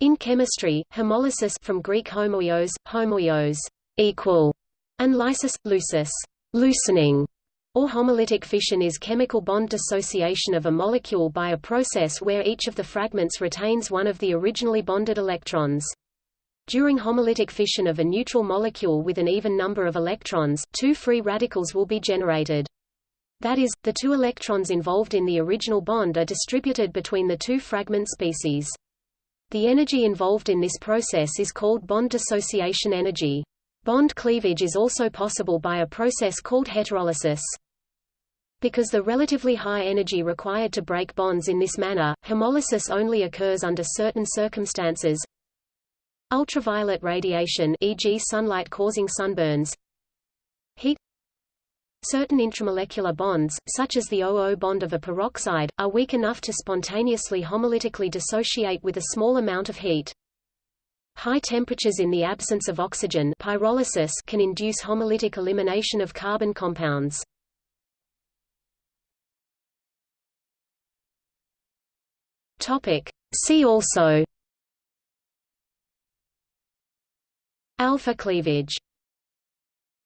In chemistry, homolysis from Greek homoios, homoios equal, and lysis, lusis loosening, or homolytic fission is chemical bond dissociation of a molecule by a process where each of the fragments retains one of the originally bonded electrons. During homolytic fission of a neutral molecule with an even number of electrons, two free radicals will be generated. That is, the two electrons involved in the original bond are distributed between the two fragment species. The energy involved in this process is called bond dissociation energy. Bond cleavage is also possible by a process called heterolysis. Because the relatively high energy required to break bonds in this manner, homolysis only occurs under certain circumstances. Ultraviolet radiation e.g. sunlight causing sunburns Heat Certain intramolecular bonds, such as the O-O bond of a peroxide, are weak enough to spontaneously homolytically dissociate with a small amount of heat. High temperatures in the absence of oxygen pyrolysis can induce homolytic elimination of carbon compounds. Topic. See also Alpha cleavage